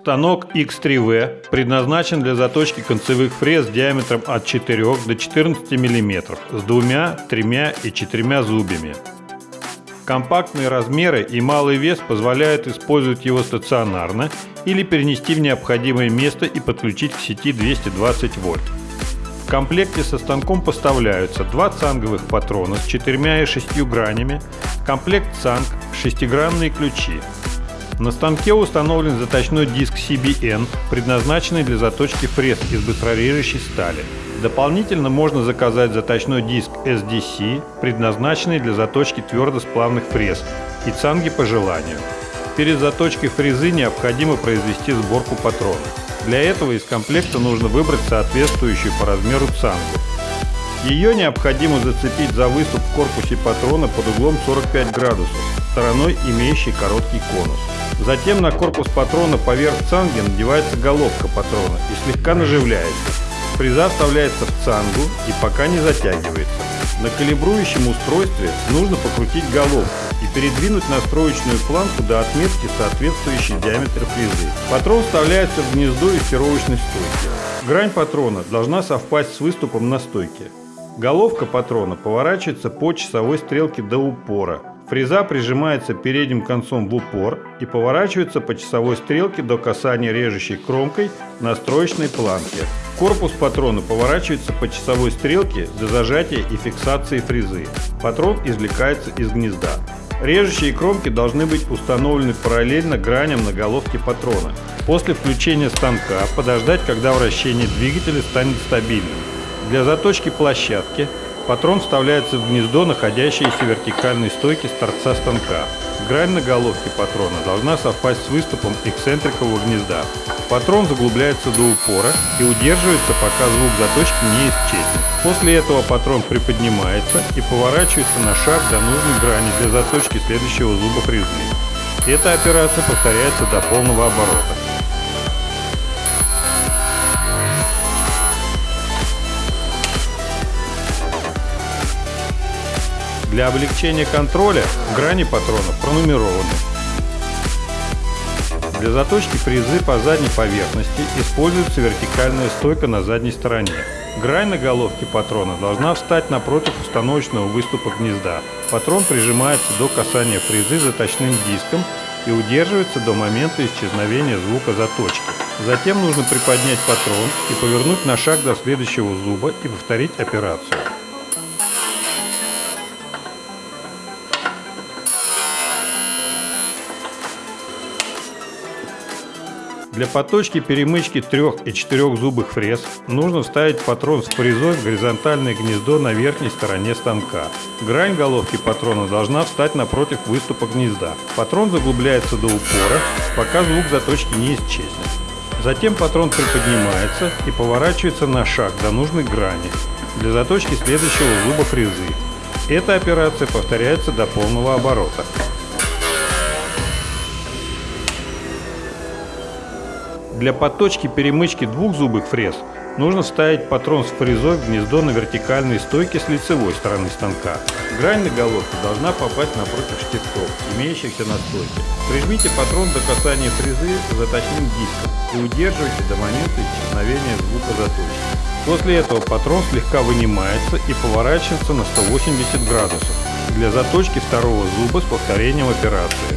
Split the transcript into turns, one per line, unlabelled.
Станок X3V предназначен для заточки концевых фрез диаметром от 4 до 14 мм с двумя, тремя и четырьмя зубьями. Компактные размеры и малый вес позволяют использовать его стационарно или перенести в необходимое место и подключить к сети 220 вольт. В комплекте со станком поставляются два цанговых патрона с четырьмя и шестью гранями, комплект цанг, шестигранные ключи. На станке установлен заточной диск CBN, предназначенный для заточки фрез из быстрорежущей стали. Дополнительно можно заказать заточной диск SDC, предназначенный для заточки твердосплавных фрез, и цанги по желанию. Перед заточкой фрезы необходимо произвести сборку патрона. Для этого из комплекта нужно выбрать соответствующую по размеру цангу. Ее необходимо зацепить за выступ в корпусе патрона под углом 45 градусов, стороной имеющей короткий конус. Затем на корпус патрона поверх цанги надевается головка патрона и слегка наживляется. Фреза вставляется в цангу и пока не затягивается. На калибрующем устройстве нужно покрутить головку передвинуть настроечную планку до отметки, соответствующей диаметру фрезы. Патрон вставляется в гнездо из фировочной стойки. Грань патрона должна совпасть с выступом на стойке. Головка патрона поворачивается по часовой стрелке до упора. Фреза прижимается передним концом в упор и поворачивается по часовой стрелке до касания режущей кромкой настроечной планки. Корпус патрона поворачивается по часовой стрелке до зажатия и фиксации фрезы. Патрон извлекается из гнезда. Режущие кромки должны быть установлены параллельно граням на головке патрона. После включения станка подождать, когда вращение двигателя станет стабильным. Для заточки площадки патрон вставляется в гнездо, находящееся в вертикальной стойке с торца станка. Грань на головке патрона должна совпасть с выступом эксцентрикового гнезда. Патрон заглубляется до упора и удерживается, пока звук заточки не исчезнет. После этого патрон приподнимается и поворачивается на шаг до нужной грани для заточки следующего зуба фрезы. Эта операция повторяется до полного оборота. Для облегчения контроля грани патронов пронумерованы. Для заточки фрезы по задней поверхности используется вертикальная стойка на задней стороне. Грань на головке патрона должна встать напротив установочного выступа гнезда. Патрон прижимается до касания фрезы заточным диском и удерживается до момента исчезновения звука заточки. Затем нужно приподнять патрон и повернуть на шаг до следующего зуба и повторить операцию. Для поточки перемычки трех- и четырехзубых фрез нужно вставить патрон с фрезой в горизонтальное гнездо на верхней стороне станка. Грань головки патрона должна встать напротив выступа гнезда. Патрон заглубляется до упора, пока звук заточки не исчезнет. Затем патрон приподнимается и поворачивается на шаг до нужной грани для заточки следующего зуба фрезы. Эта операция повторяется до полного оборота. Для подточки перемычки двухзубых фрез нужно вставить патрон с фрезой в гнездо на вертикальной стойке с лицевой стороны станка. Грань на головке должна попасть напротив штифтов, имеющихся на стойке. Прижмите патрон до касания фрезы заточным диском и удерживайте до момента исчезновения звука заточки. После этого патрон слегка вынимается и поворачивается на 180 градусов для заточки второго зуба с повторением операции.